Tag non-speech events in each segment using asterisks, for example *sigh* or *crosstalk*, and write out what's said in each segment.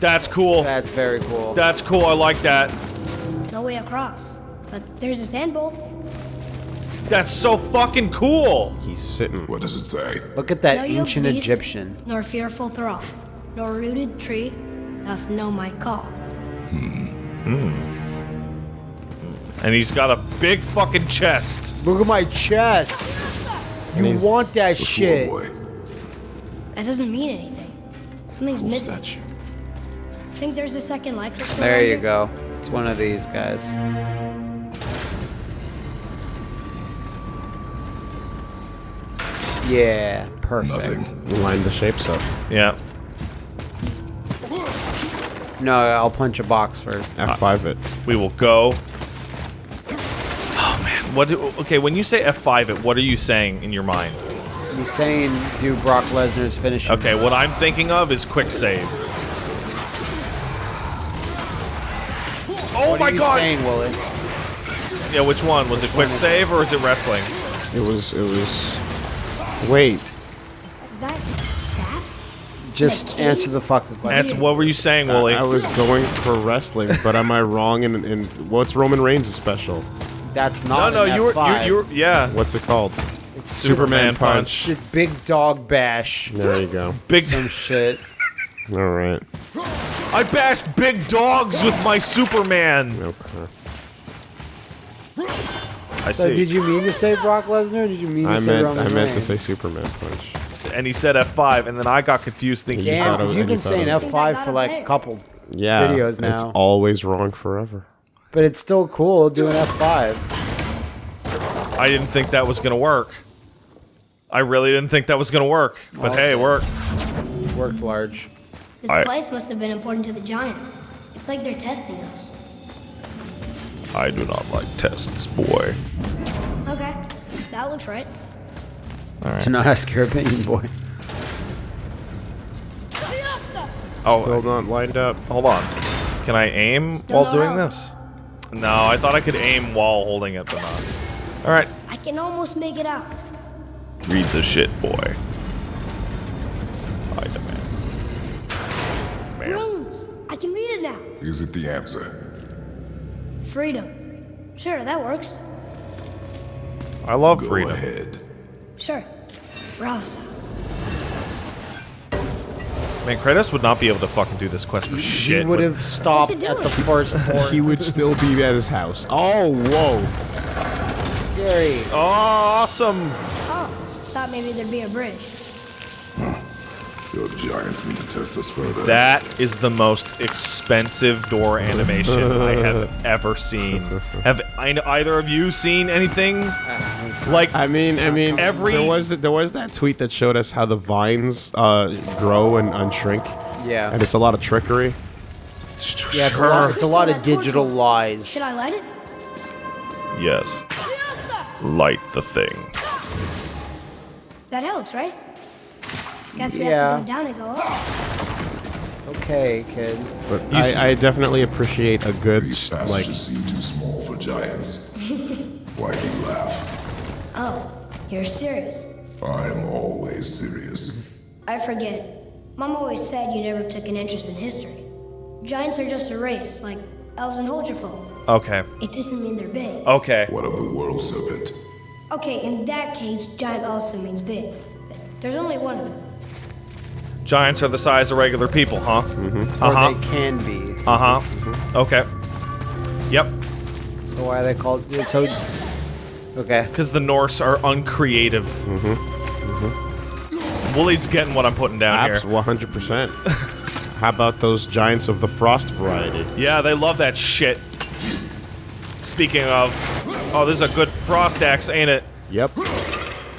That's cool. That's very cool. That's cool. I like that. No way across. But there's a sand bowl. That's so fucking cool. He's sitting. What does it say? Look at that No you ancient beast, Egyptian. Nor fearful thrall, nor rooted tree doth know my call. Hmm. And he's got a big fucking chest. Look at my chest. You want that shit? That doesn't mean anything. Something's Cool missing. Statue. Think there's a second light crystal There you go. It's one of these guys. Yeah, perfect. Nothing. Line the shapes up. Yeah. No, I'll punch a box first. F5 it. We will go. Oh man. What? Do, okay, when you say F5 it, what are you saying in your mind? He's saying do Brock Lesnar's finishing. Okay, what I'm thinking of is quick save. What my are you god! saying, Willie? Yeah, which one? Was it quick save or is it wrestling? It was. It was. Wait. Is that Sat? Just answer the fucking question. That's what were you saying, I, Wooly? I was going for wrestling, but am I wrong? In, in what's Roman Reigns' special? That's no, not no, an you were, F5. you, you were, yeah. What's it called? Superman punch. It's big dog bash. There you go. Big. Some shit. All right. *laughs* I bash big dogs with my Superman. Okay. I So see. did you mean to say Brock Lesnar? Did you mean to I say meant. Roman I meant to say Superman punch. and he said F5, and then I got confused thinking. Damn, you have you been saying F5 for like a couple, Yeah. Videos now. It's always wrong forever. but it's still cool doing F5. I didn't think that was gonna work. I really didn't think that was gonna work. But hey, it worked. Worked large. This I- place must have been important to the Giants. It's like they're testing us. I do not like tests, boy. Okay, that looks right. To not ask your opinion, boy. Oh, Still not lined up. hold on. Can I aim Still while doing help. this? No, I thought I could aim while holding it, but not. All right, I can almost make it out. read the shit, boy. I demand. Mayor. Runes! I can read it now. Is it the answer? Freedom. Sure, that works. I love Go freedom. ahead. Sure. Rouse. Man, Kratos would not be able to fucking do this quest for shit. he would would- have stopped at the doing? first *laughs* port. He would still be at his house. Oh, whoa. Scary. Oh, Awesome. Oh, thought maybe there'd be a bridge. The Giants mean to test us further. That is the most expensive door animation I *laughs* have ever seen. Have I- either of you seen anything like? I mean, I mean, Every- there was there was that tweet that showed us how the vines uh, grow and unshrink, Yeah. and it's a lot of trickery. Yeah, it's a, lot, it's a lot of digital lies. Should I light it? Yes. Light the thing. That helps, right? Guess we Yeah. have to go down and go up. Okay, kid. But You s- I, I definitely appreciate a good These like. passages seem too small for giants. *laughs* Why do you laugh? Oh, you're serious. I am always serious. I forget. Mom always said you never took an interest in history. Giants are just a race, like elves and Holgerfolk. Okay. It doesn't mean they're big. Okay. What of the world serpent? Okay, in that case, giant also means big. There's only one of them. Giants are the size of regular people, huh? Or Uh huh. they can be. Uh huh. Okay. Yep. So why are they called? So. Okay. Because the Norse are uncreative. Mm-hmm. Mm-hmm. Wooly's getting what I'm putting down Abs, here. 100%. *laughs* How about those giants of the frost variety? Yeah, they love that shit. Speaking of, oh, this is a good frost axe, ain't it? Yep.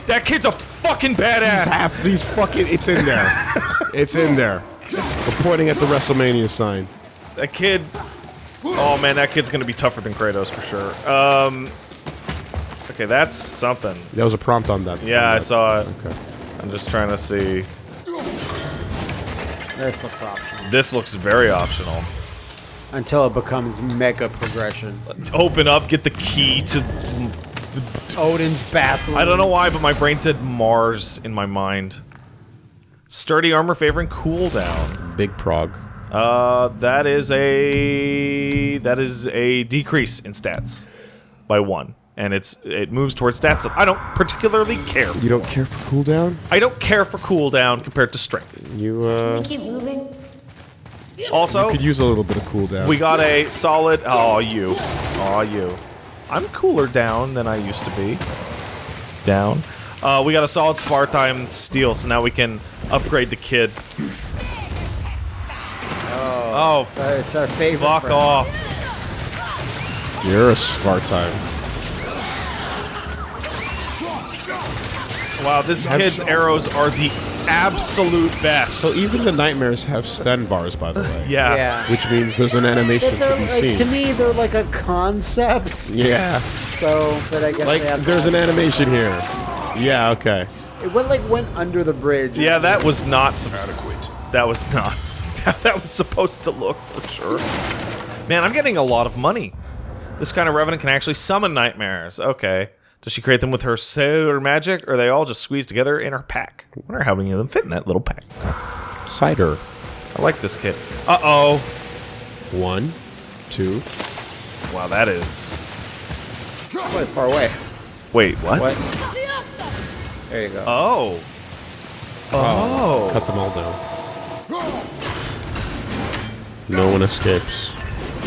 That kid's a fucking These badass. half these fucking it's in there. *laughs* it's in there. We're pointing at the WrestleMania sign. That kid. Oh man, that kid's gonna be tougher than Kratos for sure. Um. Okay, that's something. There was a prompt on that. Yeah, on I that. saw it. Okay. I'm just trying to see. This looks optional. This looks very optional. Until it becomes mega progression. Open up, get the key to. Odin's bathroom. I don't know why, but my brain said Mars in my mind. Sturdy armor favoring cooldown. Big prog. Uh, that is a that is a decrease in stats by one, and it's it moves towards stats that I don't particularly care. You don't care for cooldown? I don't care for cooldown compared to strength. You uh We keep moving. Also, could use a little bit of cooldown. we got a solid. Oh, you, oh you. I'm cooler down than I used to be. Down. Uh, we got a solid Svartime steel, so now we can upgrade the kid. Oh, So it's our favorite. fuck friend. off. You're a Svartime. Wow, this kid's arrows are the absolute best. So even the nightmares have stun bars, by the way. yeah. Yeah. Which means there's an animation to be like, seen. to me, they're like a concept. yeah. So, but I guess Like they have there's an animation here. Yeah, okay. It went like went under the bridge. Yeah, that was not some. Adequate. That was not. *laughs* that was supposed to look for sure. Man, I'm getting a lot of money. This kind of revenant can actually summon nightmares. Okay. Does she create them with her sailor magic, or are they all just squeezed together in her pack? I wonder how many of them fit in that little pack. Cider. I like this kit. Uh oh. One, two. Wow, that is. Quite far away. Wait, what? What? There you go. Oh. Oh. Cut them all down. No one escapes.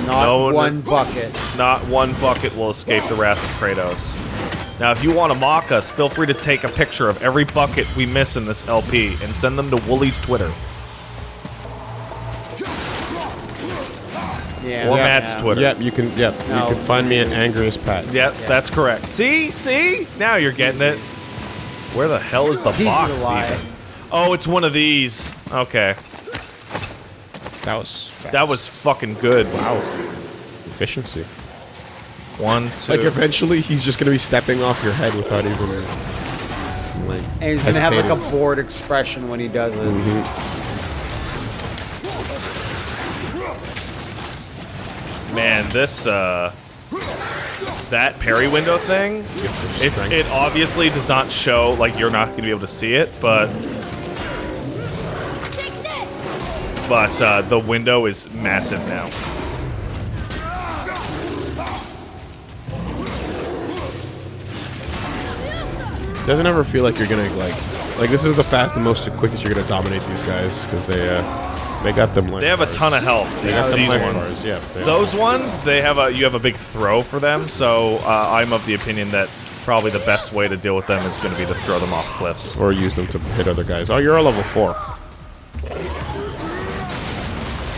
Not no, no. one bucket. Not one bucket will escape the wrath of Kratos. Now, if you want to mock us, feel free to take a picture of every bucket we miss in this LP and send them to Wooly's Twitter Yeah. or yeah. Matt's Twitter. Yep, you can. Yep, No. you can find me at Angriest Pat. Yes, that's correct. See, see, now you're getting it. Where the hell is the It's box even? Oh, it's one of these. Okay, That was fast. that was fucking good. wow. Efficiency. One, two. Like eventually, he's just gonna be stepping off your head without even like. And he's gonna have like a bored expression when he does it. Man, this uh that parry window thing, it's it obviously does not show like you're not gonna be able to see it, but but uh, the window is massive now. Doesn't ever feel like you're gonna like. Like this is the fast and most quickest you're gonna dominate these guys because they uh they got them like They have a ton of health. they got them these ones. bars. Yeah. they- Those ones, they have a you have a big throw for them, so uh, I'm of the opinion that probably the best way to deal with them is going to be to throw them off cliffs. or use them to hit other guys. Oh, you're a level four.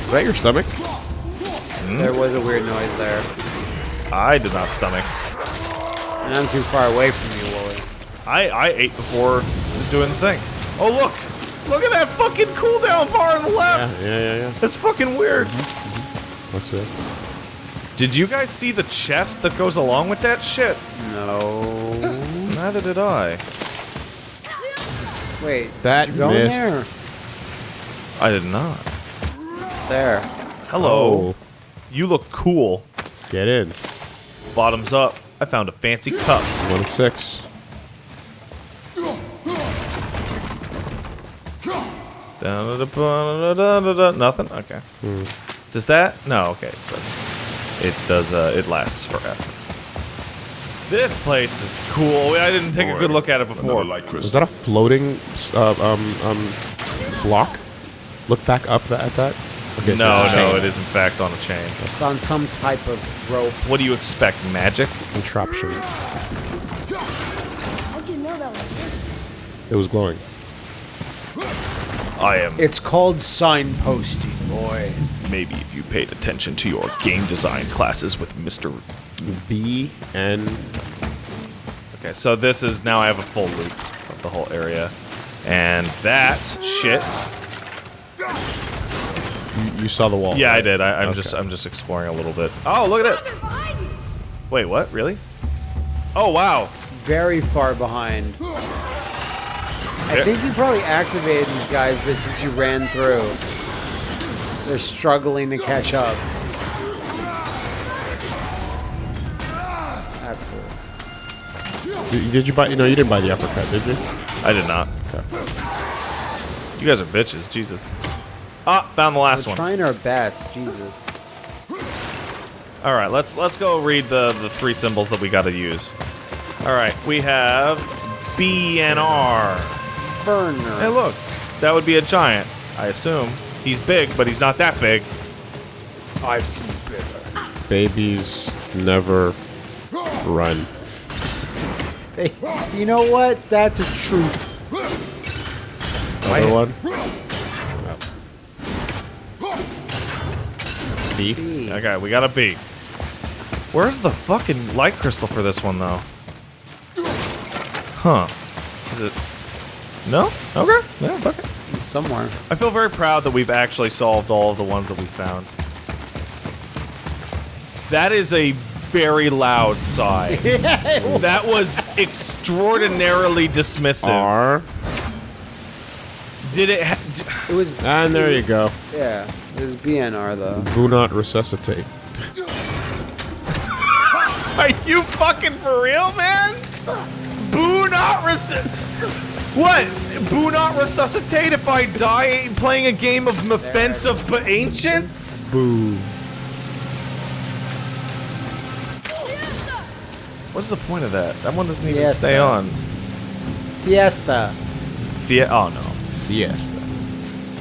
Is that your stomach? There was a weird noise there. I did not stomach. And I'm too far away from you, Wooly. I I ate before doing the thing. Oh look, look at that fucking cooldown bar on the left. yeah, yeah, yeah. That's fucking weird. Mm-hmm, mm-hmm. That's it. Did you guys see the chest that goes along with that shit? No. *laughs* Neither did I. Wait. That Go in missed. there. I did not. It's there. Hello. Oh. You look cool. Oh, get in. Bottoms up. I found a fancy cup. One to six. Nothing. Okay. Does that? No. Okay. But it does. Uh, it lasts forever. This place is cool. I didn't take a good look at it before. Another light Was that a floating uh, um um block? Look back up tha- at that. Okay, No, it's a no, it is in fact on a chain. It's on some type of rope. What do you expect? Magic? contraption. How'd you know that was It was glowing. I am. It's called signposting, boy. Maybe if you paid attention to your game design classes with Mr. B and Okay, so this is now I have a full loop of the whole area, and that shit. you, you saw the wall. Yeah, I did. I, I'm Okay. just I'm just exploring a little bit. Oh, look at it. Wait, what? Really? Oh wow. Very far behind. I think you probably activated these guys, but since you ran through, they're struggling to catch up. That's cool. Did, did you buy? No, you didn't buy the uppercut, did you? I did not. Okay. You guys are bitches. Jesus. Ah, found the last We're one. trying our best. Jesus. All right, let's let's go read the the three symbols that we got to use. All right, we have B and R. Burner. Hey, look, that would be a giant, I assume. He's big, but he's not that big. I've seen bigger. Babies never run. Hey, you know what? That's a truth. Other one. B. B. Okay, we got a B. Where's the fucking light crystal for this one, though? Huh? Is it? No? Okay. Yeah, fuck it. Somewhere. I feel very proud that we've actually solved all of the ones that we found. That is a very loud sigh. *laughs* that was extraordinarily dismissive. R. Did it? Ha- d- It was. Ah, and there you go. Yeah. It was BNR though. Do not resuscitate. *laughs* Are you fucking for real, man? Boo not resuscitate. What? Boo not resuscitate if I die playing a game of Offense of Ancients? Boo. What's the point of that? That one doesn't even stay on. Fiesta. Fia- oh no. Siesta.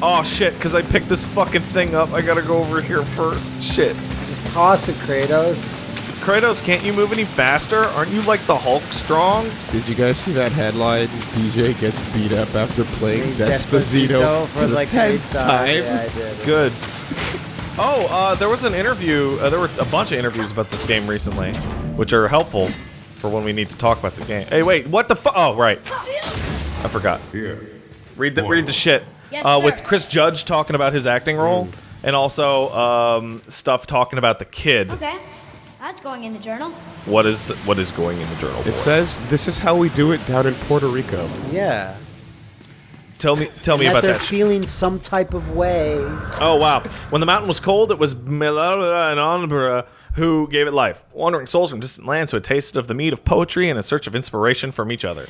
Oh shit, because I picked this fucking thing up. I gotta go over here first. Shit. Just toss it, Kratos. Kratos, can't you move any faster? Aren't you like the Hulk strong? Did you guys see that headline? DJ gets beat up after playing Despacito, for, the tenth eighth time. Yeah, I did. Good. *laughs* Oh, uh, there was an interview. Uh, there were a bunch of interviews about this game recently, which are helpful for when we need to talk about the game. Hey, wait, what the fu- Oh, right. I forgot. Here. Read the read the shit. Yes, uh, with Chris Judge talking about his acting role, and also um, stuff talking about the kid. Okay. That's going in the journal. What is the, what is going in the journal? It for? says this is how we do it down in Puerto Rico. Yeah. Tell me tell me that about they're that. shit. feeling some type of way. Oh wow! When the mountain was cold, it was Melora and Onbra who gave it life. Wandering souls from distant lands who had tasted of the meat of poetry and in search of inspiration from each other,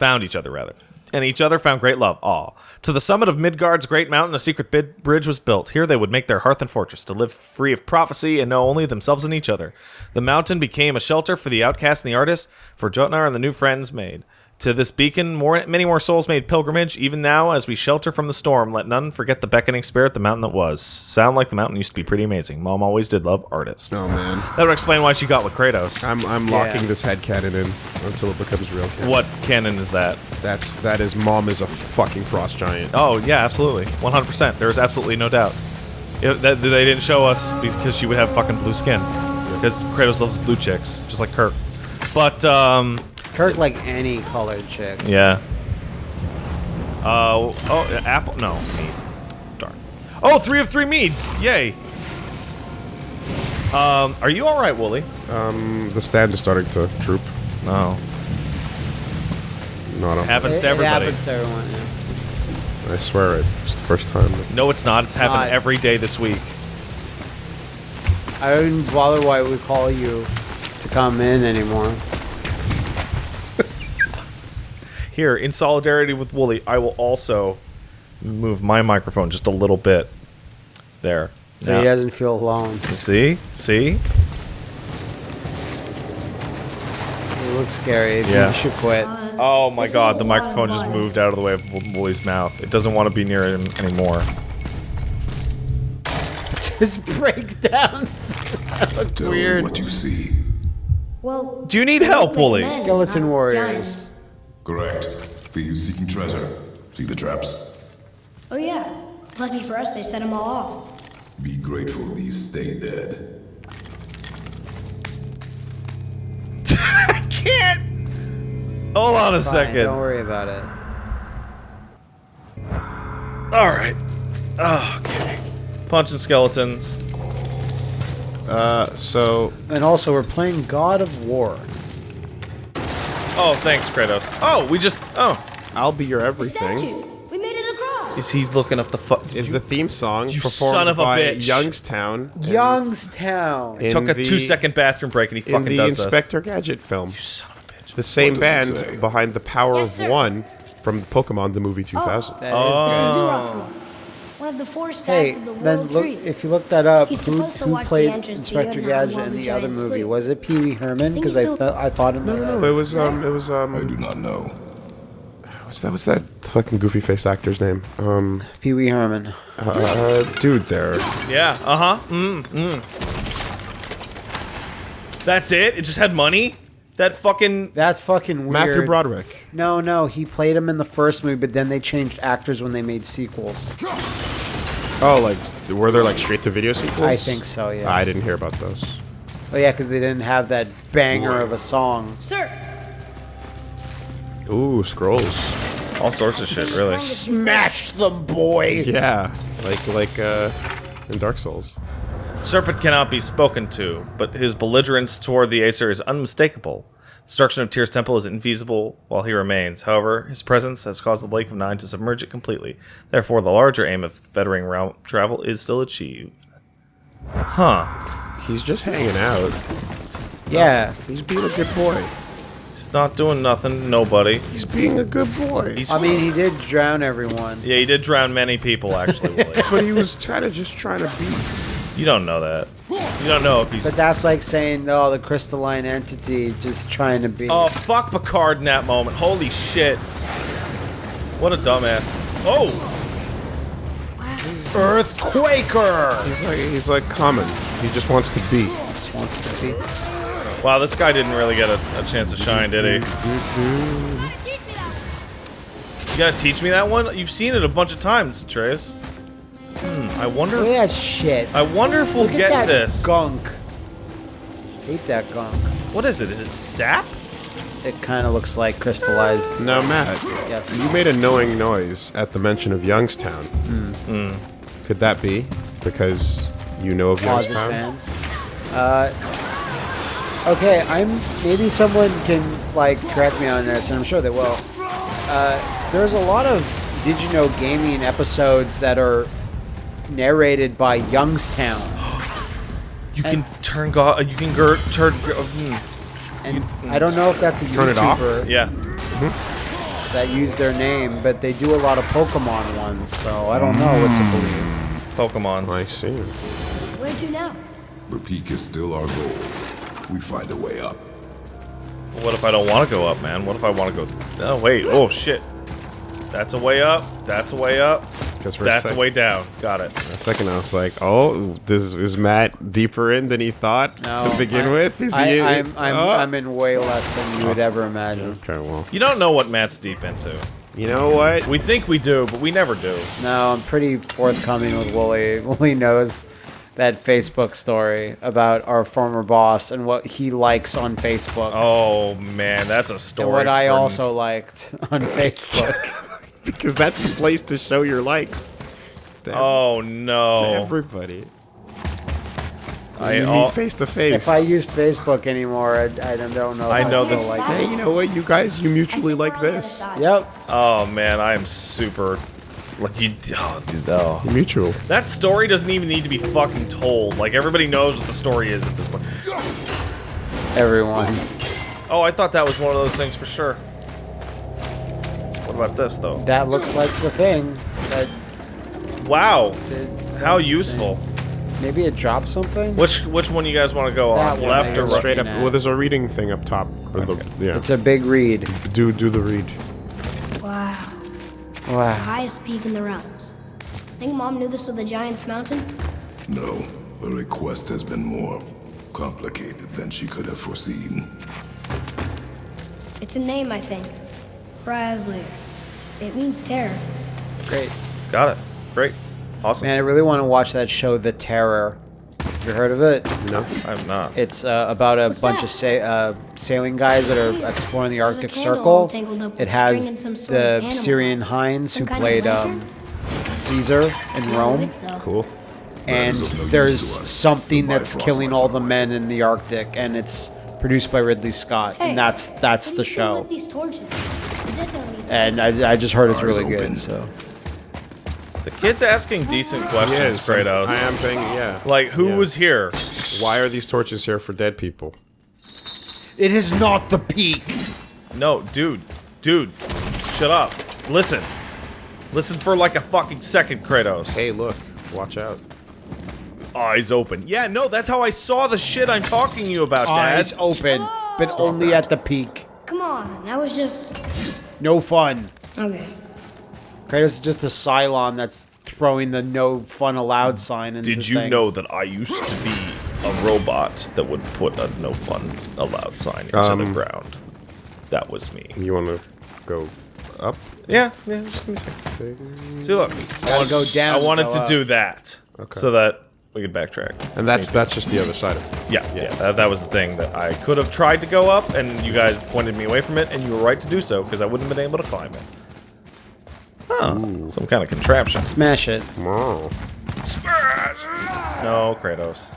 found each other rather, and each other found great love. All To the summit of Midgard's great mountain, a secret bid- bridge was built. Here they would make their hearth and fortress to live free of prophecy and know only themselves and each other. The mountain became a shelter for the outcast and the artist, for Jotnar and the new friends made. To this beacon, more, many more souls made pilgrimage. Even now, as we shelter from the storm, let none forget the beckoning spirit, the mountain that was. Sound like the mountain used to be pretty amazing. Mom always did love artists. Oh man, That would explain why she got with Kratos. I'm I'm locking this head canon in until it becomes real. Canon. What canon is that? That's that is mom is a fucking frost giant. Oh yeah, absolutely, 100%. There's absolutely no doubt. It, that, they didn't show us because she would have fucking blue skin. Because Kratos loves blue chicks, just like Kirk. But um, Kirk like any colored chick. yeah. Uh oh, apple? No, mead. Darn. Oh, three of three meads! Yay! Um, are you all right, Wooly? Um, the stand is starting to droop. No. Not a, Happens It, to it happens to everyone. Yeah. I swear it. It's the first time. No, it's not. It's happened Not. every day this week. I wouldn't bother why we call you to come in anymore. Here, in solidarity with Wooly, I will also move my microphone just a little bit. There. So Now- he doesn't feel alone. See? See? It looks scary. Yeah. You should quit. Oh my This god, the microphone just moved out of the way of Wo- Wooly's mouth. It doesn't want to be near him anymore. *laughs* Just break down. *laughs* Tell Weird. me what you see. Well, Do you need help, look Wooly? Skeleton not warriors. Giants. Correct. Thieves seeking treasure. See the traps? Oh yeah. Lucky for us, they set them all off. Be grateful these stay dead. *laughs* I can't! Hold on a Fine, second. Don't worry about it. Alright. okay. Punching skeletons. Uh, so And also, we're playing God of War. Oh, thanks, Kratos. Oh, we just. Oh. I'll be your everything. statue. We made it across. Is he looking up the fu- Is the theme song You performed son of a by bitch. Youngstown? Youngstown. in Took a the- two second bathroom break and he fucking in the does Inspector Gadget film. this. Son of a bitch. The same What does it band behind the Power Yes, of. One from Pokemon the movie 2000. That is Oh. This is Duraflor. One wanted the four Hey, stacks of the then look tree. if you look that up. He's Who, supposed to who watch the played entrance Inspector Gadget while in the the other giants movie? sleep. Was it Pee Wee Herman? Because he's I still- thought I thought in No, no, no. It was um, it was um. I do not know. what's that? What's that fucking goofy face actor's name? Um, Pee Wee Herman. uh, dude, there. Yeah. Uh huh. Mm. Mm. That's it. It just had money. That fucking. That's fucking weird. Matthew Broderick. No, no, he played him in the first movie, but then they changed actors when they made sequels. Oh, like were there like straight to video sequels? I think so. Yeah. I didn't hear about those. Oh yeah, because they didn't have that banger of a song. Sir, Ooh, scrolls. All sorts of shit, really. Smash them, boy. Yeah, like like uh, in Dark Souls. Serpent cannot be spoken to, but his belligerence toward the Aesir is unmistakable. Destruction of Tyr's temple is infeasible while he remains. However, his presence has caused the Lake of Nine to submerge it completely. Therefore, the larger aim of fettering realm travel is still achieved. Huh. He's just hanging out. Yeah. He's being a good boy. He's not doing nothing, nobody. He's being a good boy. He's, I mean, he did drown everyone. yeah, he did drown many people, actually, *laughs* Willie. but he was kind of just trying to be. You don't know that. You don't know if he's. But that's like saying, oh, the crystalline entity just trying to be. Oh, fuck Picard in that moment. Holy shit. What a dumbass. Oh! Earthquaker! He's like he's like common. He just wants to be. Just wants to be. Wow, this guy didn't really get a, a chance to shine, did he? You gotta teach me that one? You've seen it a bunch of times, Atreus. Hmm, I wonder. Look at that shit. I wonder if we'll Look at get that this. gunk. Hate that gunk. What is it? Is it sap? It kind of looks like crystallized. Now, Matt, Yes. you made a knowing noise at the mention of Youngstown. Hmm. Could that be because you know of Closet Youngstown? fan. Uh, okay, I'm. Maybe someone can like correct me on this, and I'm sure they will. Uh, there's a lot of Did You Know Gaming episodes that are narrated by Youngstown, *gasps* You can turn go. Uh, you can gir- turn. gir- uh, hmm. and I don't know if that's a Turn it off? YouTuber Yeah. Mm-hmm. that used their name, but they do a lot of Pokemon ones, so I don't know what to mm. believe. Pokemons. I see. where to now? The peak is still our goal. We find a way up. What if I don't want to go up, man? What if I want to go? Oh wait. Oh shit. That's a way up. That's a way up. Because for That's a, a sec- way down. Got it. a second, I was like, "Oh, this is Matt deeper in than he thought No, to begin I- with." Is I, he? I'm, I'm, Oh. I'm in way less than you would oh. ever imagine. Okay, well, You don't know what Matt's deep into. you know what? We think we do, but we never do. No, I'm pretty forthcoming with Wooly. *laughs* Wooly knows that Facebook story about our former boss and what he likes on Facebook. Oh man, that's a story. and what I also liked on *laughs* Facebook. *laughs* because that's the place to show your likes. To, ev- Oh to no. everybody. I you al- meet face to face. if I used Facebook anymore, I, I don't know. I know this- Like Hey, you know what? You guys, you mutually like We're on the other this. Yep. Oh man, I am super. Like you, oh, dude, oh. Mutual. That story doesn't even need to be fucking told. Like everybody knows what the story is at this point. Everyone. Oh, I thought that was one of those things for sure. What about this though? That looks like the thing. That Wow, how useful. Maybe it dropped something. Which which one you guys want to go That on? Left or right? Straight up. At- Well, there's a reading thing up top. Or the, yeah. It's a big read. do do the read. Wow. Wow. The Highest peak in the realms. Think Mom knew this was the Giant's Mountain? No, the request has been more complicated than she could have foreseen. It's a name, I think. Razzler. It means terror. Great. Got it. Great. Awesome. Man, I really want to watch that show, The Terror. Have you heard of it? No. I'm not. It's uh, about a What's bunch that? of sa- uh, sailing guys that are exploring the Arctic Circle. tangled up with It has string and some sort of the Syrian head. Hinds who played um, Caesar in Rome, Cool. and is of no use there's something that's killing all the men in the Arctic, and it's produced by Ridley Scott, Hey, and that's that's the you think show. And I, I just heard it's really good. So The kid's asking decent questions, Yes, Kratos. I am thinking. Yeah. Like, who Yeah. was here? Why are these torches here for dead people? it is not the peak. No, dude. Dude. Shut up. Listen. Listen for like a fucking second, Kratos. Hey, look. Watch out. Eyes open. Yeah, no, that's how I saw the shit I'm talking to you about, Eyes Dad. open, but only at the peak. Come on, that was just. No fun. Okay. Kratos is just a Cylon that's throwing the no fun allowed sign into Did you things. know that I used to be a robot that would put a no fun allowed sign into the Um, ground? That was me. You want to go up? Yeah, yeah, just give me a second. See, look. I want to go down I wanted go to up. do that Okay. so that we could backtrack. And that's that's just the other side of it. Yeah, yeah, that, that was the thing that I could have tried to go up, and you guys pointed me away from it, and you were right to do so because I wouldn't have been able to climb it. Huh, some kind of contraption. Smash it. Oh. No, Kratos.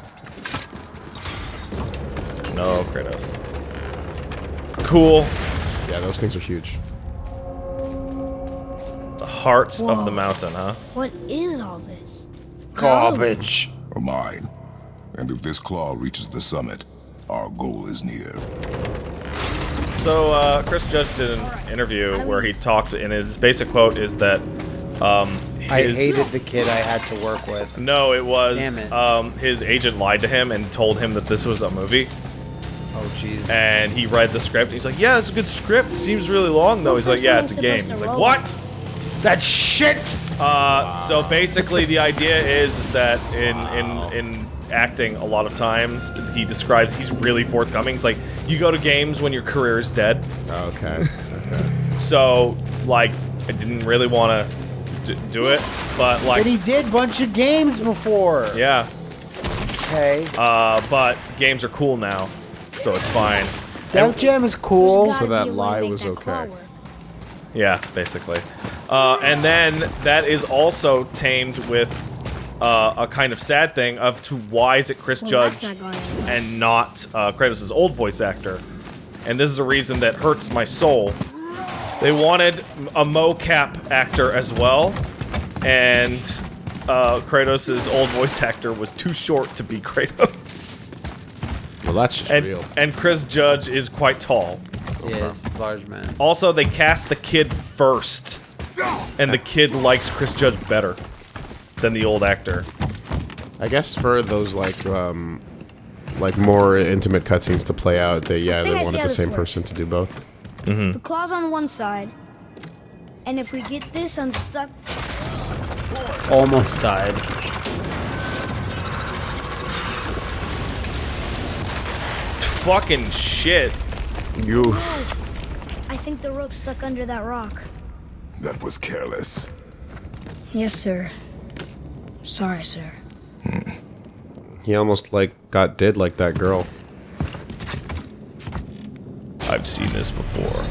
No, Kratos. Cool. Yeah, those things are huge. The hearts of the mountain, huh? What is all this? Garbage. Or mine. And if this claw reaches the summit, our goal is near. So, uh, Chris Judge did an interview where he talked, and his basic quote is that, um, his, I hated the kid I had to work with. No, it was, Damn it. um, his agent lied to him and told him that this was a movie, Oh jeez. and he read the script, and he's like, yeah, it's a good script, seems really long, though. He's like, yeah, it's a game. He's like, what? That shit. Uh, so basically, the idea is is that in in in acting, a lot of times he describes he's really forthcoming. It's like you go to games when your career is dead. Okay. *laughs* okay. So like, I didn't really want to do it, but like... But like, he did bunch of games before. yeah. Okay. Uh, but games are cool now, so it's fine. Def Jam is cool. So that be a way to lie was that okay. Yeah, basically. Uh, and then that is also tamed with uh, a kind of sad thing of to why is it Chris Well, Judge not and not uh, Kratos' old voice actor? And this is a reason that hurts my soul. They wanted a mocap actor as well, and uh, Kratos' old voice actor was too short to be *laughs* Kratos. Well, that's just And, real. and Chris Judge is quite tall. Yes, large man. Also, they cast the kid first, and the kid likes Chris Judge better than the old actor. I guess for those like um like more intimate cutscenes to play out, they yeah they I wanted the same works. person to do both. The claw's on one side. And if we get this unstuck, Almost died. Fucking shit. You I think the rope's stuck under that rock. That was careless. Yes, sir. Sorry, sir. Hmm. he almost like got dead like that girl. I've seen this before.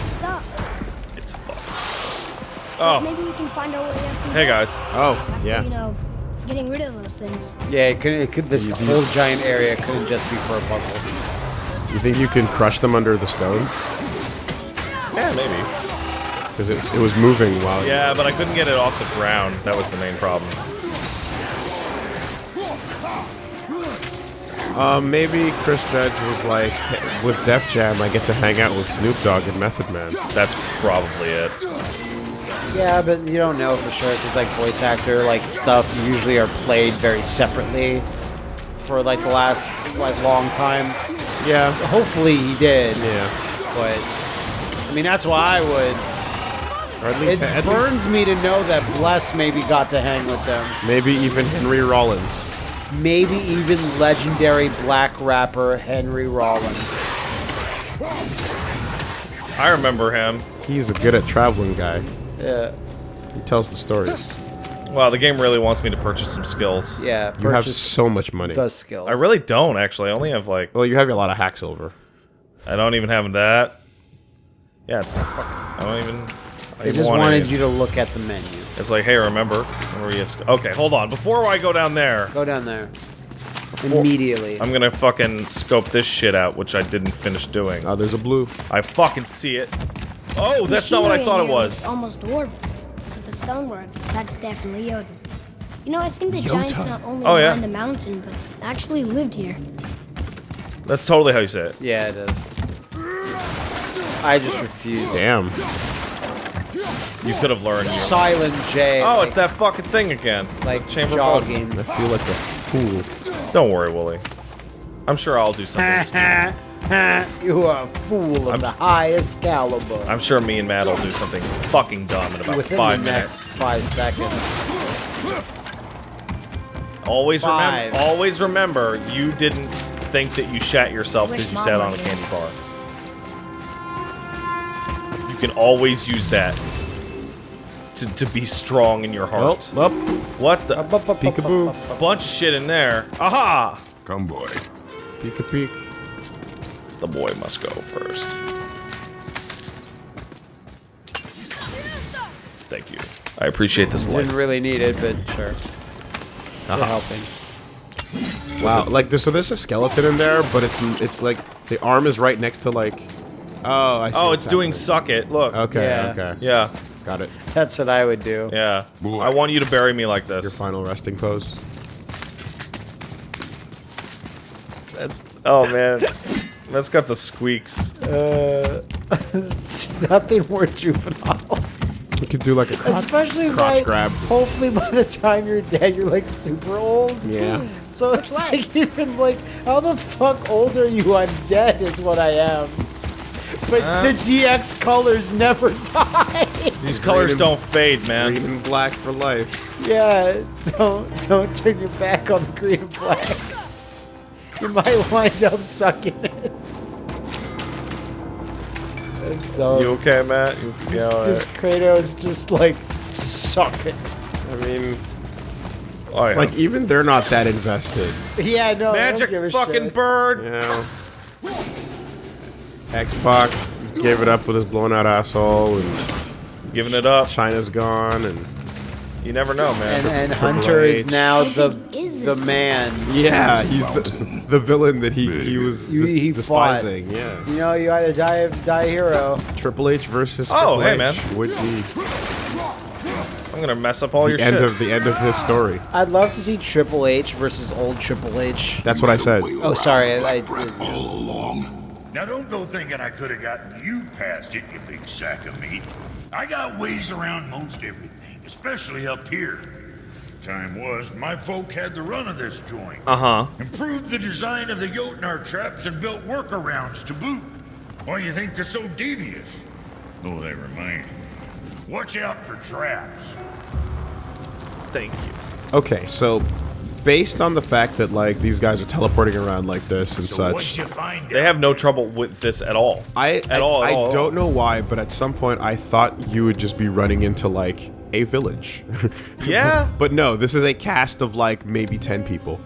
Stop. It's fucked. Oh, Maybe we can find our way up. hey guys. Oh After, yeah. you know, getting rid of those things. Yeah, it couldn't. It could, this whole giant area couldn't just be for a puzzle. You think you can crush them under the stone? Yeah, maybe. Because it, it was moving while. Yeah, but I couldn't get it off the ground. That was the main problem. Um, maybe Chris Judge was like, "Hey, with Def Jam, I get to hang out with Snoop Dogg and Method Man. That's probably it. Yeah, but you don't know for sure because like voice actor like stuff usually are played very separately for like the last like long time. Yeah. Hopefully he did, Yeah. but I mean that's why I would. Or at least, It at least burns me to know that Bless maybe got to hang with them. maybe even Henry Rollins. Maybe even legendary black rapper Henry Rollins. I remember him. He's a good at traveling guy. Yeah, He tells the stories. Wow, the game really wants me to purchase some skills. yeah. You have so much money. the skills. I really don't actually. I only have like Well, you have a lot of hack silver. I don't even have that. Yeah, it's I don't even. I They just want wanted you to look at the menu. It's like, hey, remember? Remember you have okay, hold on. Before I go down there, Go down there immediately. I'm gonna fucking scope this shit out, which I didn't finish doing. Oh, there's a blue. I fucking see it. Oh, that's not what I thought it was. Almost dwarven. But the stonework, that's definitely Jotun. You know, I think the giants not only Oh, yeah. climbed the mountain, but actually lived here. That's totally how you say it. yeah, it is. I just refuse. Damn. You could have learned. Silent J. Oh, like, it's that fucking thing again. like chamber of God. jogging. I feel like a fool. Don't worry, Wooly. I'm sure I'll do something stupid. *laughs* you are a fool of I'm- the highest caliber. I'm sure me and Matt will do something fucking dumb in about Within five the minutes. next five seconds. Always Five. remember. Always remember, you didn't think that you shat yourself because you sat on a candy bar. You can always use that to, to be strong in your heart. Well, What the? peekaboo. A bunch of shit in there. Aha! Come, boy. Peek a peek. The boy must go first. Thank you. I appreciate this life. Didn't really need it, but sure. Uh-huh. Helping. Wow, like this, so there's a skeleton in there, but it's it's like the arm is right next to like. Oh, I see. Oh, it's doing happening. suck it. Look. Okay, Yeah. okay, Yeah, got it. That's what I would do. yeah. Boy. I want you to bury me like this. Your final resting pose. That's, oh man, *laughs* that's got the squeaks. Uh, *laughs* nothing more juvenile. You could do like a crotch, Especially crotch by grab. hopefully by the time you're dead, you're like super old. Yeah. So it's like *laughs* even like how the fuck old are you? I'm dead is what I am. But the DX colors never die. These colors and- don't fade, man. Green and black for life. yeah, don't don't turn your back on the green and black. You might wind up sucking it. That's dumb. You okay, Matt? You, Just, yeah, all just Kratos just like suck it. I mean, Oh, yeah. like even they're not that invested. Yeah, no. I don't magic give a fucking shit. bird. You know. X-Pac gave it up with his blown out asshole, and Giving it up. China's gone, and You never know, man. And, and Triple Hunter is now the is the man. yeah, he's the, the villain that he he was You- dis- he fought. despising. Yeah, You know, you either die die a hero. Triple H versus Oh, Triple hey, H man. would be I'm gonna mess up all the your end shit. of the end of his story. I'd love to see Triple H versus old Triple H. That's what I said. Oh, sorry. I, I, All along. Now don't go thinking I could have gotten you past it, you big sack of meat. I got ways around most everything, especially up here. Time was, my folk had the run of this joint. Uh huh. Improved the design of the Jotnar traps and built workarounds to boot. Why you think they're so devious? Oh, that reminds me. Watch out for traps. Thank you. Okay, so based on the fact that like these guys are teleporting around like this and So what'd such, you find They have no trouble with this at all. I At I, all, at I all, don't all. know why, but at some point I thought you would just be running into like a village. *laughs* Yeah. but no, this is a cast of like maybe ten people.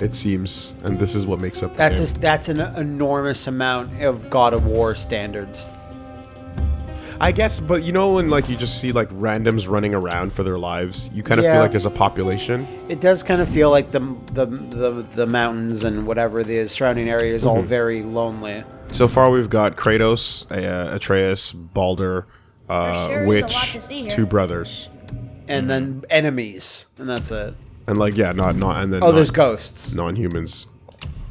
It seems, and this is what makes up. The that's game. a, that's an enormous amount of God of War standards. I guess, but you know when like you just see like randoms running around for their lives, you kind of Yeah. feel like there's a population. It does kind of feel like the the the, the mountains and whatever the surrounding area is Mm-hmm. all very lonely. So far, we've got Kratos, uh, Atreus, Baldur, uh, sure Witch, lot to see here. two brothers, And then enemies, and that's it. and like yeah, not not and then Oh, non- there's ghosts. non-humans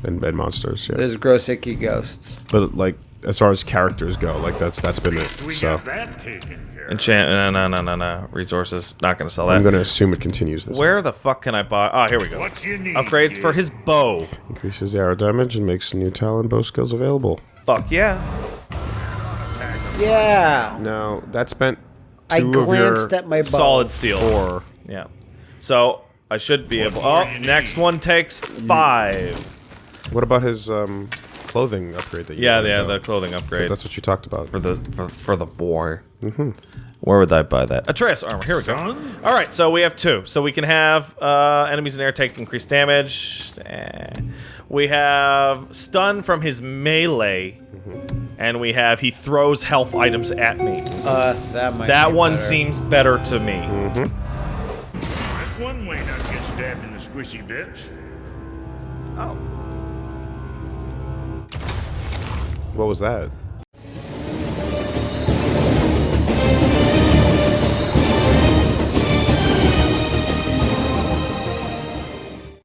and, and monsters. Yeah, There's Grosicki ghosts. but like as far as characters go, like that's that's been it. We So got that taken care of. Enchant. No, no, no, no, no. Resources. Not gonna sell that. I'm gonna assume it continues this. way. Where the fuck can I buy? Ah, here we go. What you need, Upgrades for his bow. Increases arrow damage and makes new talent bow skills available. Fuck yeah. Yeah. No, that spent two I of your glanced at my bow. Solid steel. four. Yeah. So I should be able. Oh, next one takes five. What about his um, clothing upgrade that you? Yeah, yeah, the clothing upgrade That's what you talked about. for the for, for the boy. Mm-hmm. Where would I buy that? Atreus armor. Here we go. All right, so we have two. So we can have uh, enemies in air take increased damage. Eh. We have stun from his melee, and we have he throws health items at me. Uh, that might. That be one better. seems better to me. That's one way not to get stabbed in the squishy bits. Oh. What was that?